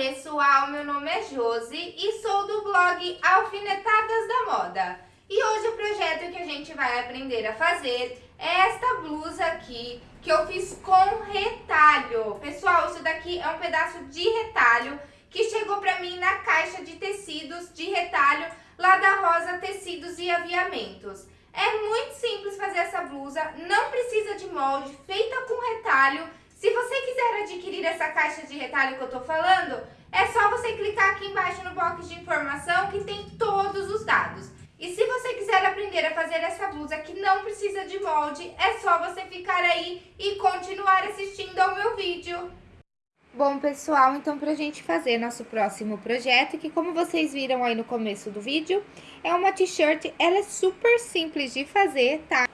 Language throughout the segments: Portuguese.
pessoal, meu nome é Josi e sou do blog Alfinetadas da Moda. E hoje o projeto que a gente vai aprender a fazer é esta blusa aqui, que eu fiz com retalho. Pessoal, isso daqui é um pedaço de retalho que chegou pra mim na caixa de tecidos de retalho lá da Rosa Tecidos e Aviamentos. É muito simples fazer essa blusa, não precisa de molde, feita com retalho, se você quiser adquirir essa caixa de retalho que eu tô falando, é só você clicar aqui embaixo no box de informação que tem todos os dados. E se você quiser aprender a fazer essa blusa que não precisa de molde, é só você ficar aí e continuar assistindo ao meu vídeo. Bom, pessoal, então pra gente fazer nosso próximo projeto, que como vocês viram aí no começo do vídeo, é uma t-shirt, ela é super simples de fazer, tá?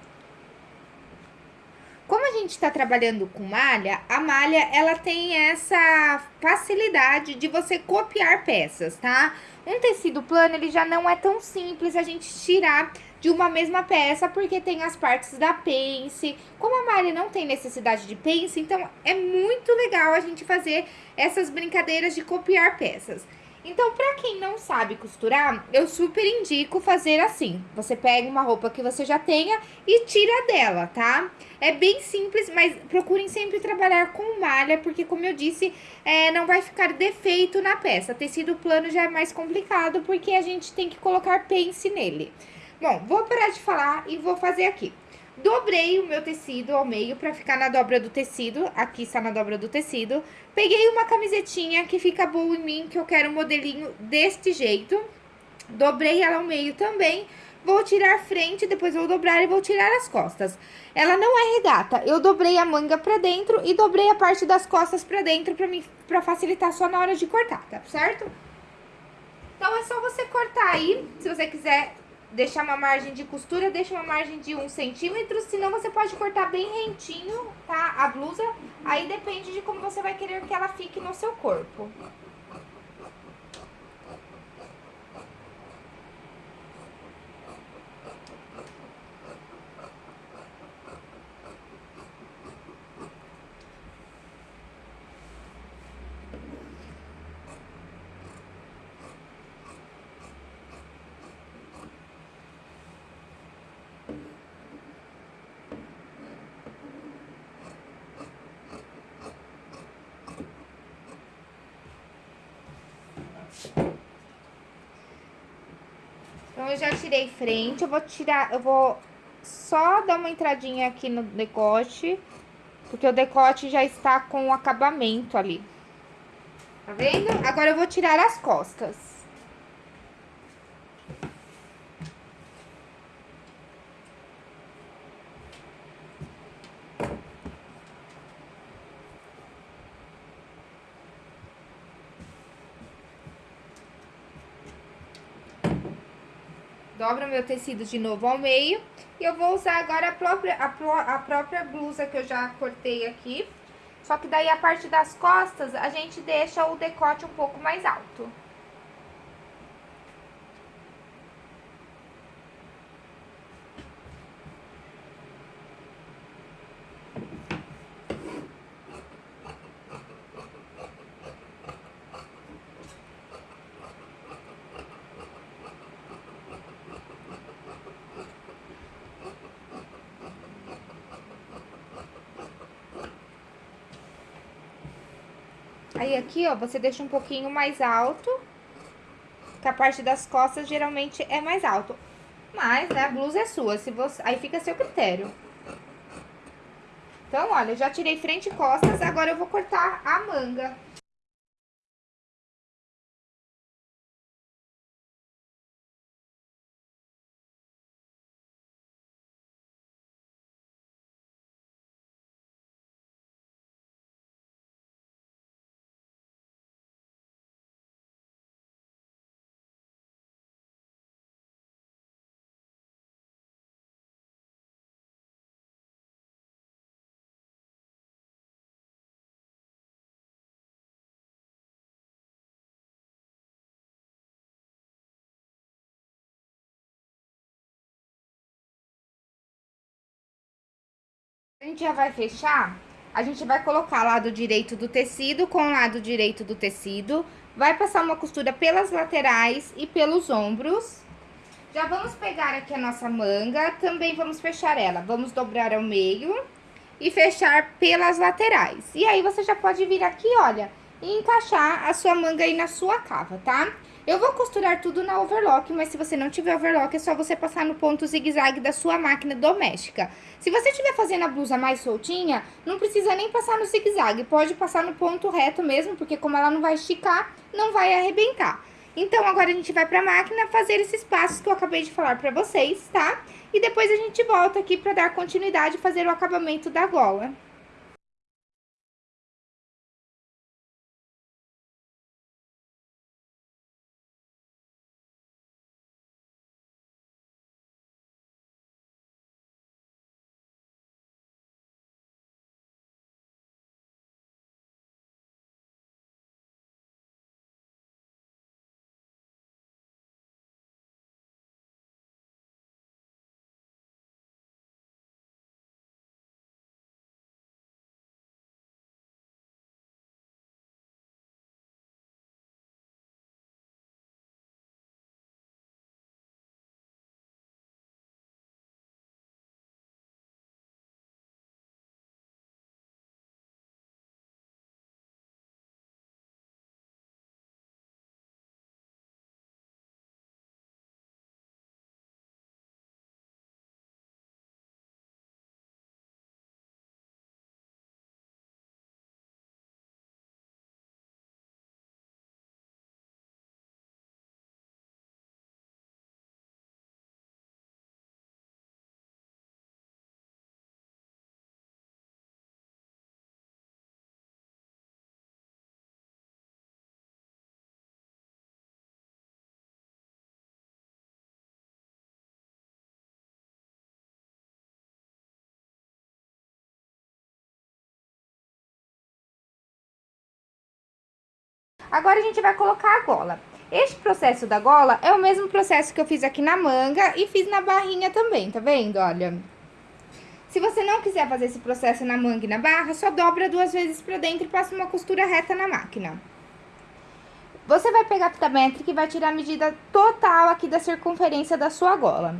Gente está trabalhando com malha, a malha ela tem essa facilidade de você copiar peças, tá? Um tecido plano, ele já não é tão simples a gente tirar de uma mesma peça, porque tem as partes da pence. Como a malha não tem necessidade de pence, então é muito legal a gente fazer essas brincadeiras de copiar peças. Então, pra quem não sabe costurar, eu super indico fazer assim. Você pega uma roupa que você já tenha e tira dela, tá? É bem simples, mas procurem sempre trabalhar com malha, porque como eu disse, é, não vai ficar defeito na peça. Tecido plano já é mais complicado, porque a gente tem que colocar pence nele. Bom, vou parar de falar e vou fazer aqui. Dobrei o meu tecido ao meio pra ficar na dobra do tecido. Aqui está na dobra do tecido. Peguei uma camisetinha que fica boa em mim, que eu quero um modelinho deste jeito. Dobrei ela ao meio também. Vou tirar a frente, depois vou dobrar e vou tirar as costas. Ela não é regata. Eu dobrei a manga pra dentro e dobrei a parte das costas pra dentro pra, mim, pra facilitar só na hora de cortar, tá certo? Então, é só você cortar aí, se você quiser deixar uma margem de costura, deixa uma margem de um centímetro, senão você pode cortar bem rentinho, tá? A blusa, aí depende de como você vai querer que ela fique no seu corpo. Eu já tirei frente, eu vou tirar, eu vou só dar uma entradinha aqui no decote, porque o decote já está com o acabamento ali. Tá vendo? Agora eu vou tirar as costas. Dobro meu tecido de novo ao meio. E eu vou usar agora a própria, a, a própria blusa que eu já cortei aqui. Só que daí a parte das costas, a gente deixa o decote um pouco mais alto. Aí aqui, ó, você deixa um pouquinho mais alto, que a parte das costas geralmente é mais alto. Mas, né, a blusa é sua, se você... aí fica a seu critério. Então, olha, eu já tirei frente e costas, agora eu vou cortar a manga. A gente já vai fechar A gente vai colocar lado direito do tecido com lado direito do tecido. Vai passar uma costura pelas laterais e pelos ombros. Já vamos pegar aqui a nossa manga, também vamos fechar ela. Vamos dobrar ao meio e fechar pelas laterais. E aí, você já pode vir aqui, olha, e encaixar a sua manga aí na sua cava, tá? Eu vou costurar tudo na overlock, mas se você não tiver overlock, é só você passar no ponto zigue-zague da sua máquina doméstica. Se você estiver fazendo a blusa mais soltinha, não precisa nem passar no zigue-zague, pode passar no ponto reto mesmo, porque como ela não vai esticar, não vai arrebentar. Então, agora a gente vai pra máquina fazer esses passos que eu acabei de falar pra vocês, tá? E depois a gente volta aqui pra dar continuidade e fazer o acabamento da gola. Agora, a gente vai colocar a gola. Este processo da gola é o mesmo processo que eu fiz aqui na manga e fiz na barrinha também, tá vendo? Olha. Se você não quiser fazer esse processo na manga e na barra, só dobra duas vezes pra dentro e passa uma costura reta na máquina. Você vai pegar a fita métrica e vai tirar a medida total aqui da circunferência da sua gola.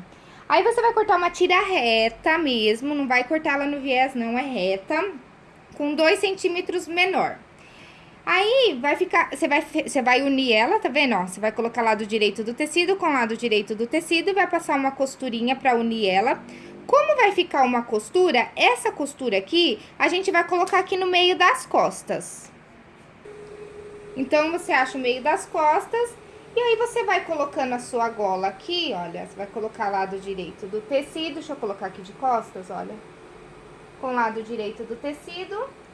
Aí, você vai cortar uma tira reta mesmo, não vai cortar ela no viés, não, é reta, com dois centímetros menor. Aí, vai ficar, você vai, você vai unir ela, tá vendo, ó? Você vai colocar lado direito do tecido com lado direito do tecido, vai passar uma costurinha pra unir ela. Como vai ficar uma costura, essa costura aqui, a gente vai colocar aqui no meio das costas. Então, você acha o meio das costas, e aí você vai colocando a sua gola aqui, olha, você vai colocar lado direito do tecido, deixa eu colocar aqui de costas, olha. Com lado direito do tecido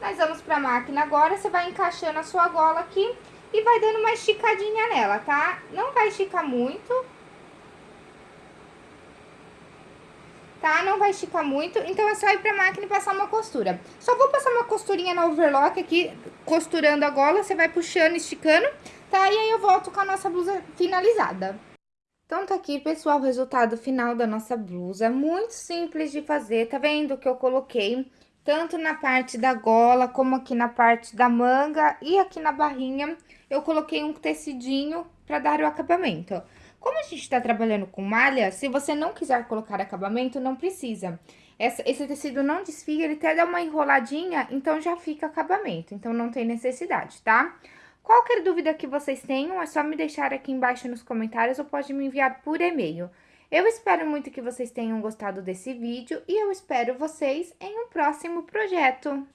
nós vamos pra máquina agora, você vai encaixando a sua gola aqui e vai dando uma esticadinha nela, tá? Não vai esticar muito. Tá? Não vai esticar muito, então é só ir pra máquina e passar uma costura. Só vou passar uma costurinha na overlock aqui, costurando a gola, você vai puxando, esticando, tá? E aí eu volto com a nossa blusa finalizada. Então, tá aqui, pessoal, o resultado final da nossa blusa. Muito simples de fazer, tá vendo que eu coloquei tanto na parte da gola, como aqui na parte da manga e aqui na barrinha, eu coloquei um tecidinho para dar o acabamento. Como a gente está trabalhando com malha, se você não quiser colocar acabamento, não precisa. Essa, esse tecido não desfia, ele até dá uma enroladinha, então já fica acabamento, então não tem necessidade, tá? Qualquer dúvida que vocês tenham, é só me deixar aqui embaixo nos comentários ou pode me enviar por e-mail. Eu espero muito que vocês tenham gostado desse vídeo e eu espero vocês em um próximo projeto.